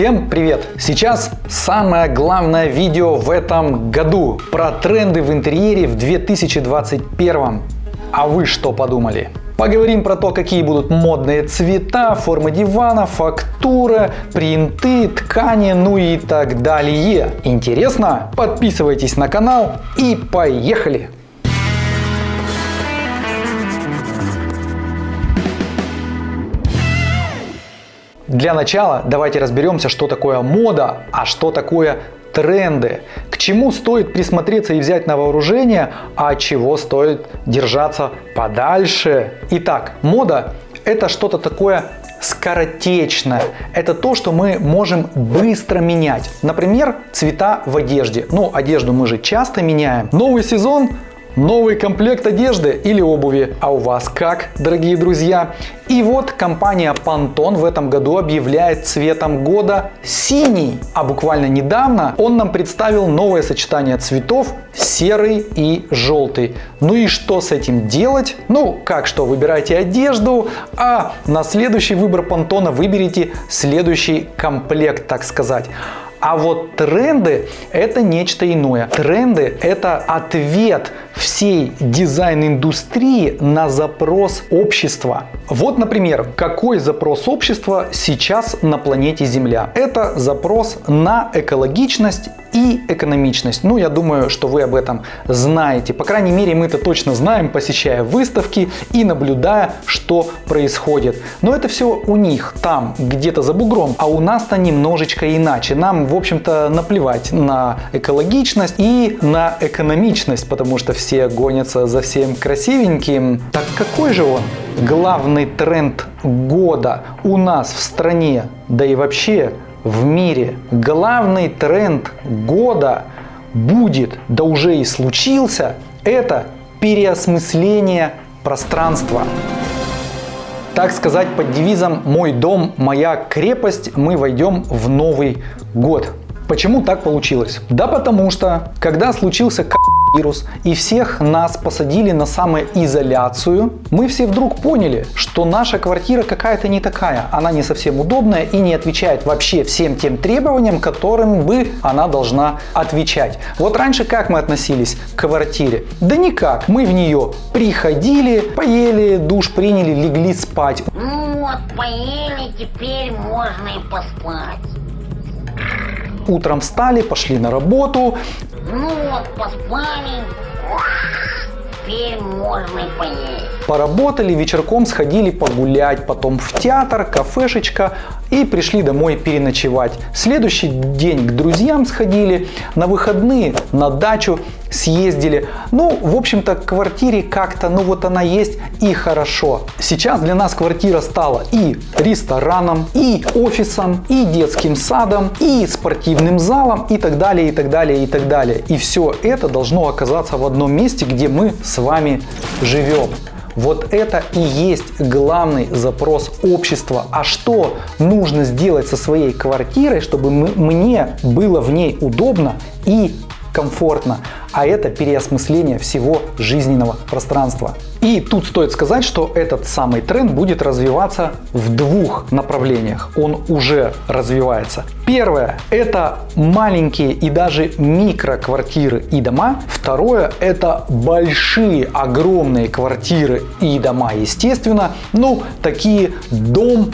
Всем привет! Сейчас самое главное видео в этом году про тренды в интерьере в 2021. А вы что подумали? Поговорим про то, какие будут модные цвета, формы дивана, фактура, принты, ткани, ну и так далее. Интересно? Подписывайтесь на канал и поехали! Для начала давайте разберемся, что такое мода, а что такое тренды. К чему стоит присмотреться и взять на вооружение, а чего стоит держаться подальше. Итак, мода это что-то такое скоротечное. Это то, что мы можем быстро менять. Например, цвета в одежде. Ну, одежду мы же часто меняем. Новый сезон Новый комплект одежды или обуви. А у вас как, дорогие друзья? И вот компания Pantone в этом году объявляет цветом года синий. А буквально недавно он нам представил новое сочетание цветов серый и желтый. Ну и что с этим делать? Ну, как что, выбирайте одежду, а на следующий выбор Pantone выберите следующий комплект, так сказать. А вот тренды это нечто иное. Тренды это ответ всей дизайн-индустрии на запрос общества. Вот, например, какой запрос общества сейчас на планете Земля? Это запрос на экологичность и экономичность. Ну, я думаю, что вы об этом знаете. По крайней мере, мы это точно знаем, посещая выставки и наблюдая, что происходит. Но это все у них, там, где-то за бугром. А у нас-то немножечко иначе. Нам, в общем-то, наплевать на экологичность и на экономичность, потому что все гонятся за всем красивеньким. Так какой же он? Главный тренд года у нас в стране, да и вообще в мире. Главный тренд года будет, да уже и случился, это переосмысление пространства. Так сказать, под девизом «Мой дом, моя крепость» мы войдем в Новый год. Почему так получилось? Да потому что, когда случился вирус и всех нас посадили на самоизоляцию, мы все вдруг поняли, что наша квартира какая-то не такая. Она не совсем удобная и не отвечает вообще всем тем требованиям, которым бы она должна отвечать. Вот раньше как мы относились к квартире? Да никак. Мы в нее приходили, поели, душ приняли, легли спать. Ну вот, поели, теперь можно и поспать. Утром встали, пошли на работу, ну вот, поспали. Теперь можно и поесть. Поработали, вечерком сходили погулять, потом в театр, кафешечка и пришли домой переночевать. Следующий день к друзьям сходили, на выходные на дачу съездили. Ну, в общем-то, к квартире как-то, ну вот она есть и хорошо. Сейчас для нас квартира стала и рестораном, и офисом, и детским садом, и спортивным залом, и так далее, и так далее, и так далее. И все это должно оказаться в одном месте, где мы с вами живем. Вот это и есть главный запрос общества. А что нужно сделать со своей квартирой, чтобы мне было в ней удобно и комфортно, а это переосмысление всего жизненного пространства. И тут стоит сказать, что этот самый тренд будет развиваться в двух направлениях. Он уже развивается. Первое – это маленькие и даже микроквартиры и дома. Второе – это большие, огромные квартиры и дома, естественно. Ну, такие дом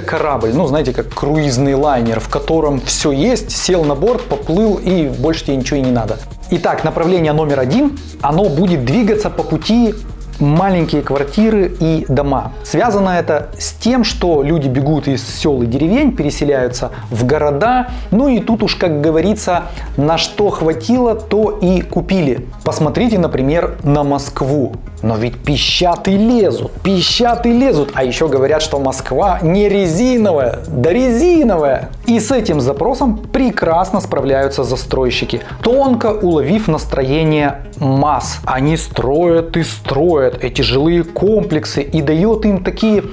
корабль, ну знаете, как круизный лайнер, в котором все есть, сел на борт, поплыл и больше тебе ничего и не надо. Итак, направление номер один, оно будет двигаться по пути маленькие квартиры и дома. Связано это с тем, что люди бегут из сел и деревень, переселяются в города. Ну и тут уж, как говорится, на что хватило, то и купили. Посмотрите, например, на Москву. Но ведь пищат и лезут, пищат и лезут. А еще говорят, что Москва не резиновая, да резиновая. И с этим запросом прекрасно справляются застройщики, тонко уловив настроение масс. Они строят и строят эти жилые комплексы и дают им такие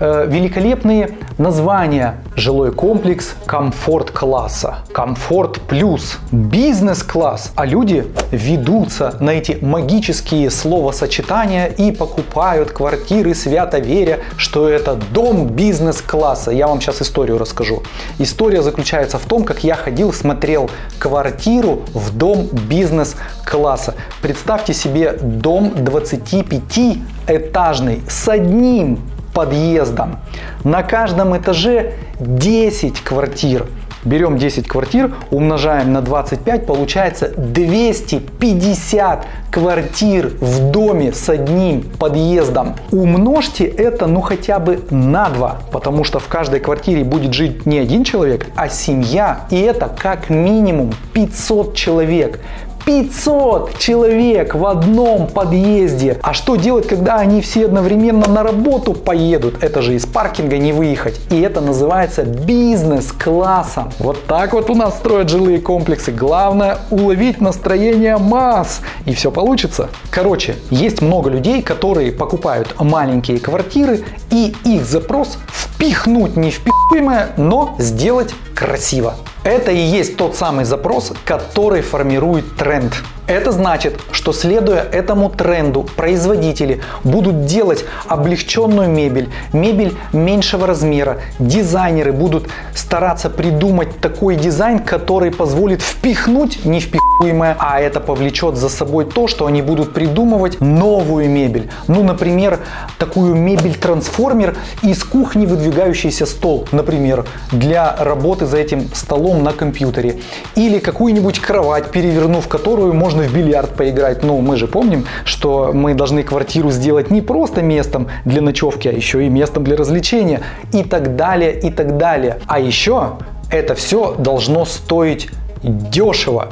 великолепные названия. Жилой комплекс комфорт-класса, комфорт плюс, бизнес-класс. А люди ведутся на эти магические словосочетания и покупают квартиры свято веря, что это дом бизнес-класса. Я вам сейчас историю расскажу. История заключается в том, как я ходил, смотрел квартиру в дом бизнес-класса. Представьте себе дом 25-этажный с одним подъездом. На каждом этаже 10 квартир. Берем 10 квартир, умножаем на 25, получается 250 квартир в доме с одним подъездом. Умножьте это ну хотя бы на 2, потому что в каждой квартире будет жить не один человек, а семья. И это как минимум 500 человек. 500 человек в одном подъезде. А что делать, когда они все одновременно на работу поедут? Это же из паркинга не выехать. И это называется бизнес-классом. Вот так вот у нас строят жилые комплексы. Главное уловить настроение масс. И все получится. Короче, есть много людей, которые покупают маленькие квартиры и их запрос впихнуть не впихуемое, но сделать красиво. Это и есть тот самый запрос, который формирует тренд. Это значит, что следуя этому тренду, производители будут делать облегченную мебель, мебель меньшего размера. Дизайнеры будут стараться придумать такой дизайн, который позволит впихнуть невпихуемое, а это повлечет за собой то, что они будут придумывать новую мебель. Ну, например, такую мебель-трансформер из кухни выдвигающийся стол, например, для работы за этим столом на компьютере. Или какую-нибудь кровать, перевернув которую можно можно в бильярд поиграть, но мы же помним, что мы должны квартиру сделать не просто местом для ночевки, а еще и местом для развлечения и так далее, и так далее. А еще это все должно стоить дешево.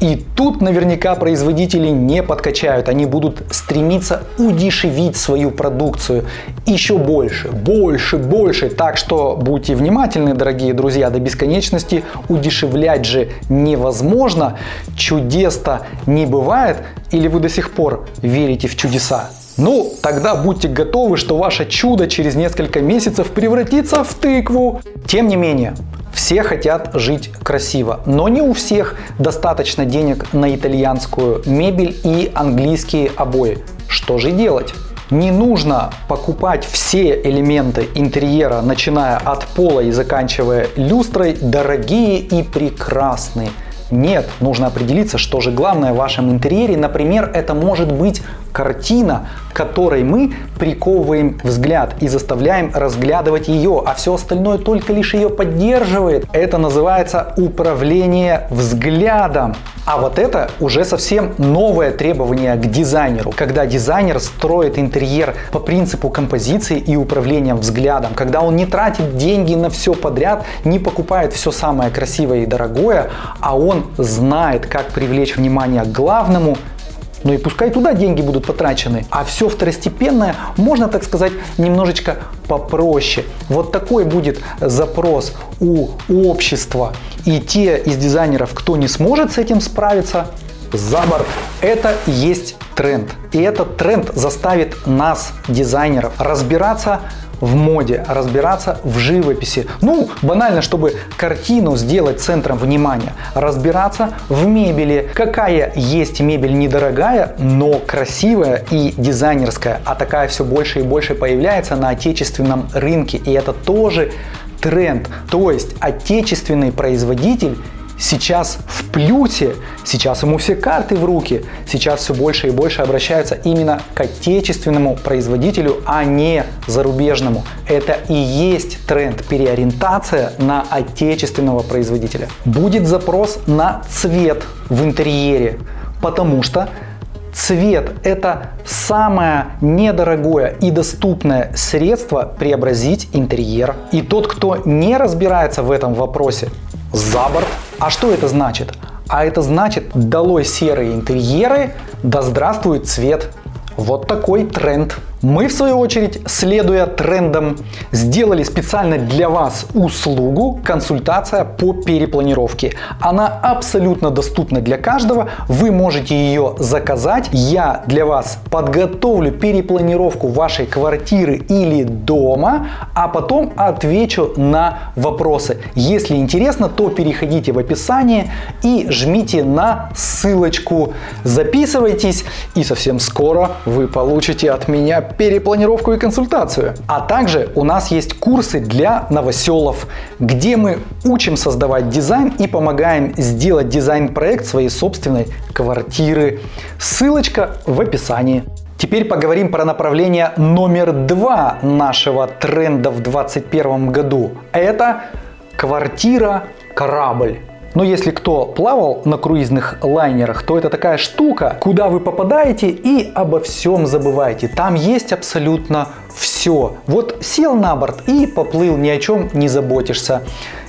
И тут наверняка производители не подкачают, они будут стремиться удешевить свою продукцию еще больше, больше, больше. Так что будьте внимательны, дорогие друзья, до бесконечности удешевлять же невозможно, чудес-то не бывает, или вы до сих пор верите в чудеса? Ну, тогда будьте готовы, что ваше чудо через несколько месяцев превратится в тыкву. Тем не менее, все хотят жить красиво, но не у всех достаточно денег на итальянскую мебель и английские обои. Что же делать? Не нужно покупать все элементы интерьера, начиная от пола и заканчивая люстрой, дорогие и прекрасные. Нет, нужно определиться, что же главное в вашем интерьере. Например, это может быть картина, которой мы приковываем взгляд и заставляем разглядывать ее, а все остальное только лишь ее поддерживает. Это называется управление взглядом. А вот это уже совсем новое требование к дизайнеру, когда дизайнер строит интерьер по принципу композиции и управления взглядом, когда он не тратит деньги на все подряд, не покупает все самое красивое и дорогое, а он знает, как привлечь внимание к главному ну и пускай туда деньги будут потрачены. А все второстепенное можно, так сказать, немножечко попроще. Вот такой будет запрос у общества. И те из дизайнеров, кто не сможет с этим справиться, за борт. Это есть тренд. И этот тренд заставит нас, дизайнеров, разбираться в моде, разбираться в живописи. Ну, банально, чтобы картину сделать центром внимания. Разбираться в мебели. Какая есть мебель недорогая, но красивая и дизайнерская. А такая все больше и больше появляется на отечественном рынке. И это тоже тренд. То есть отечественный производитель сейчас в плюсе, сейчас ему все карты в руки, сейчас все больше и больше обращаются именно к отечественному производителю, а не зарубежному. Это и есть тренд переориентация на отечественного производителя. Будет запрос на цвет в интерьере, потому что Цвет – это самое недорогое и доступное средство преобразить интерьер. И тот, кто не разбирается в этом вопросе, за борт. А что это значит? А это значит, долой серые интерьеры, да здравствует цвет. Вот такой тренд. Мы, в свою очередь, следуя трендам, сделали специально для вас услугу консультация по перепланировке. Она абсолютно доступна для каждого, вы можете ее заказать. Я для вас подготовлю перепланировку вашей квартиры или дома, а потом отвечу на вопросы. Если интересно, то переходите в описание и жмите на ссылочку. Записывайтесь и совсем скоро вы получите от меня перепланировку и консультацию. А также у нас есть курсы для новоселов, где мы учим создавать дизайн и помогаем сделать дизайн-проект своей собственной квартиры. Ссылочка в описании. Теперь поговорим про направление номер два нашего тренда в 2021 году. Это квартира-корабль. Но если кто плавал на круизных лайнерах, то это такая штука, куда вы попадаете и обо всем забываете. Там есть абсолютно все. Вот сел на борт и поплыл, ни о чем не заботишься.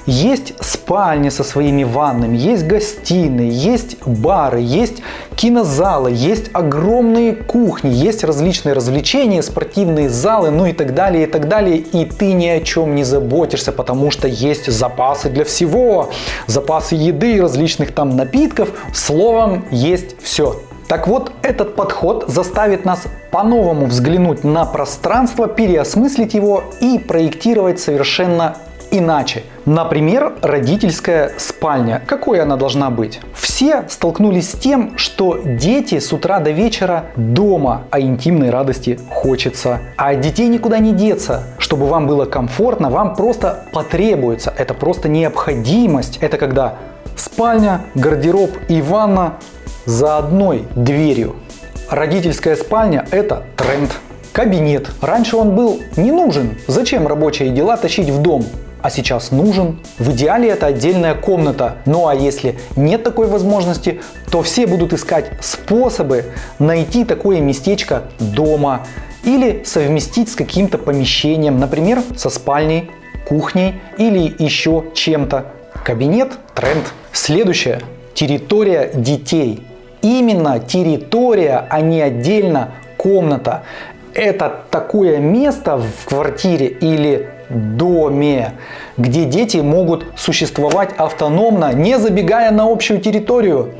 Есть спальни со своими ваннами, есть гостиные, есть бары, есть кинозалы, есть огромные кухни, есть различные развлечения, спортивные залы, ну и так далее, и так далее. И ты ни о чем не заботишься, потому что есть запасы для всего. Запасы еды, различных там напитков. Словом, есть все. Так вот, этот подход заставит нас по-новому взглянуть на пространство, переосмыслить его и проектировать совершенно иначе. Например, родительская спальня. Какой она должна быть? Все столкнулись с тем, что дети с утра до вечера дома, а интимной радости хочется. А от детей никуда не деться. Чтобы вам было комфортно, вам просто потребуется. Это просто необходимость. Это когда спальня, гардероб и ванна за одной дверью. Родительская спальня – это тренд. Кабинет. Раньше он был не нужен. Зачем рабочие дела тащить в дом? А сейчас нужен. В идеале это отдельная комната. Ну а если нет такой возможности, то все будут искать способы найти такое местечко дома или совместить с каким-то помещением, например, со спальней, кухней или еще чем-то. Кабинет – тренд. Следующее – территория детей. Именно территория, а не отдельно комната. Это такое место в квартире или доме, где дети могут существовать автономно, не забегая на общую территорию.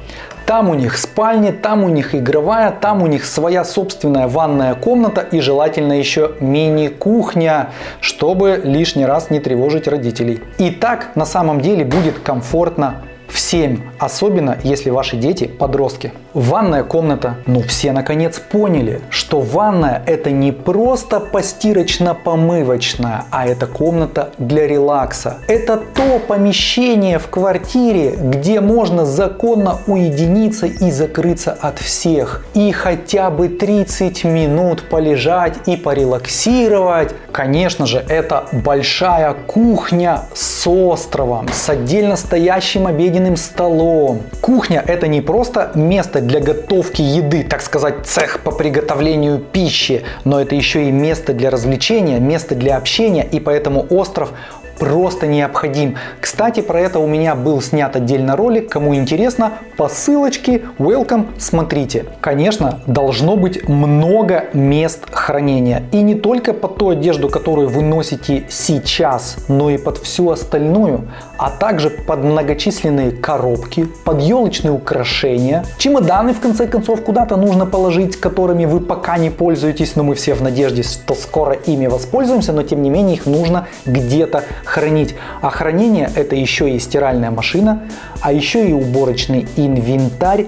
Там у них спальни, там у них игровая, там у них своя собственная ванная комната и желательно еще мини-кухня, чтобы лишний раз не тревожить родителей. И так на самом деле будет комфортно всем, особенно если ваши дети подростки. Ванная комната. Ну все наконец поняли, что ванная это не просто постирочно-помывочная, а это комната для релакса. Это то помещение в квартире, где можно законно уединиться и закрыться от всех. И хотя бы 30 минут полежать и порелаксировать. Конечно же, это большая кухня с островом, с отдельно стоящим обеденным столом. Кухня это не просто место для готовки еды, так сказать, цех по приготовлению пищи, но это еще и место для развлечения, место для общения, и поэтому остров просто необходим. Кстати, про это у меня был снят отдельно ролик. Кому интересно, по ссылочке welcome смотрите. Конечно, должно быть много мест хранения. И не только под ту одежду, которую вы носите сейчас, но и под всю остальную. А также под многочисленные коробки, под елочные украшения. Чемоданы, в конце концов, куда-то нужно положить, которыми вы пока не пользуетесь. Но мы все в надежде, что скоро ими воспользуемся. Но тем не менее их нужно где-то хранить. А хранение это еще и стиральная машина, а еще и уборочный инвентарь,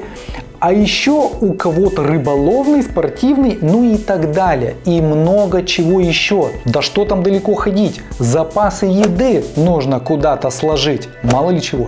а еще у кого-то рыболовный, спортивный, ну и так далее. И много чего еще. Да что там далеко ходить? Запасы еды нужно куда-то сложить. Мало ли чего.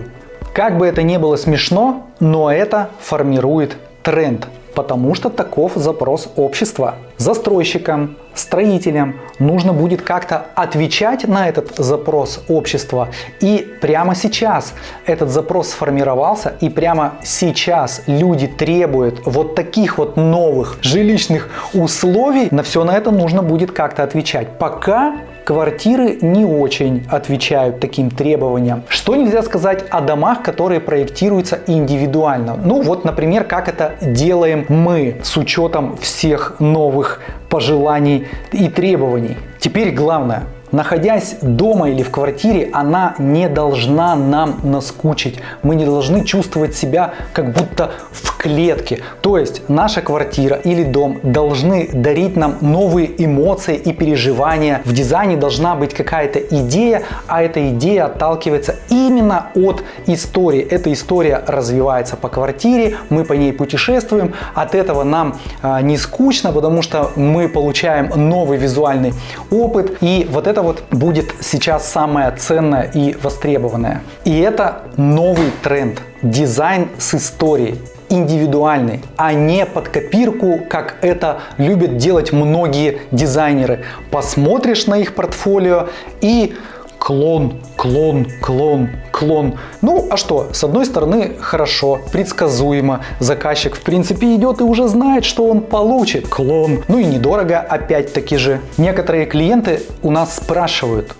Как бы это ни было смешно, но это формирует тренд потому что таков запрос общества. Застройщикам, строителям нужно будет как-то отвечать на этот запрос общества. И прямо сейчас этот запрос сформировался, и прямо сейчас люди требуют вот таких вот новых жилищных условий. На все на это нужно будет как-то отвечать. Пока квартиры не очень отвечают таким требованиям. Что нельзя сказать о домах, которые проектируются индивидуально? Ну вот, например, как это делаем мы с учетом всех новых пожеланий и требований. Теперь главное – Находясь дома или в квартире, она не должна нам наскучить. Мы не должны чувствовать себя как будто в клетке. То есть наша квартира или дом должны дарить нам новые эмоции и переживания. В дизайне должна быть какая-то идея, а эта идея отталкивается именно от истории. Эта история развивается по квартире, мы по ней путешествуем. От этого нам а, не скучно, потому что мы получаем новый визуальный опыт. И вот это вот будет сейчас самое ценное и востребованное. И это новый тренд. Дизайн с историей индивидуальный, а не под копирку, как это любят делать многие дизайнеры. Посмотришь на их портфолио и клон, клон, клон, клон. Ну, а что? С одной стороны, хорошо, предсказуемо. Заказчик, в принципе, идет и уже знает, что он получит. Клон. Ну и недорого, опять-таки же. Некоторые клиенты у нас спрашивают,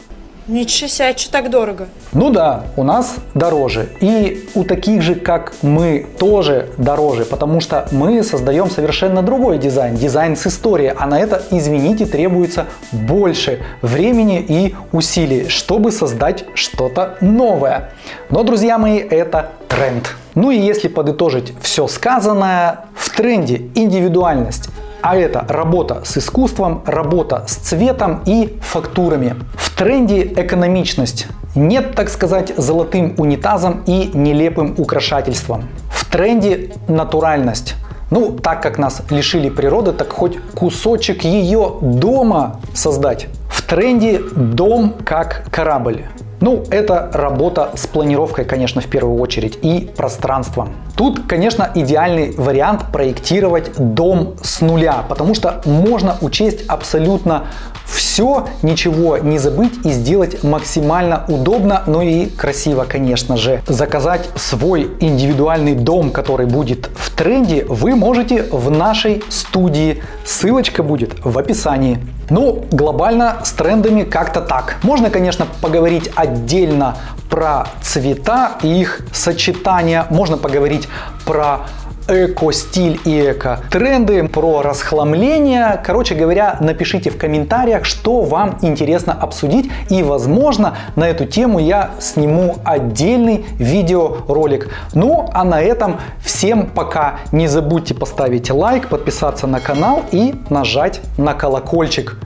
Ничего себе, а что так дорого? Ну да, у нас дороже. И у таких же, как мы, тоже дороже, потому что мы создаем совершенно другой дизайн, дизайн с историей, а на это, извините, требуется больше времени и усилий, чтобы создать что-то новое. Но, друзья мои, это тренд. Ну и если подытожить все сказанное, в тренде индивидуальность а это работа с искусством, работа с цветом и фактурами. В тренде экономичность. Нет, так сказать, золотым унитазом и нелепым украшательством. В тренде натуральность. Ну, так как нас лишили природы, так хоть кусочек ее дома создать. В тренде дом как корабль. Ну, это работа с планировкой, конечно, в первую очередь, и пространством. Тут, конечно, идеальный вариант проектировать дом с нуля, потому что можно учесть абсолютно все, ничего не забыть и сделать максимально удобно, но и красиво, конечно же. Заказать свой индивидуальный дом, который будет в тренде, вы можете в нашей студии. Ссылочка будет в описании. Ну, глобально с трендами как-то так. Можно, конечно, поговорить отдельно про цвета и их сочетание. Можно поговорить про эко-стиль и эко-тренды, про расхламление. Короче говоря, напишите в комментариях, что вам интересно обсудить. И, возможно, на эту тему я сниму отдельный видеоролик. Ну, а на этом всем пока. Не забудьте поставить лайк, подписаться на канал и нажать на колокольчик.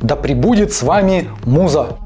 Да пребудет с вами Муза!